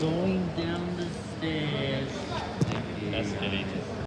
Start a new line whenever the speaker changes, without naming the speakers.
going down the stairs. That's.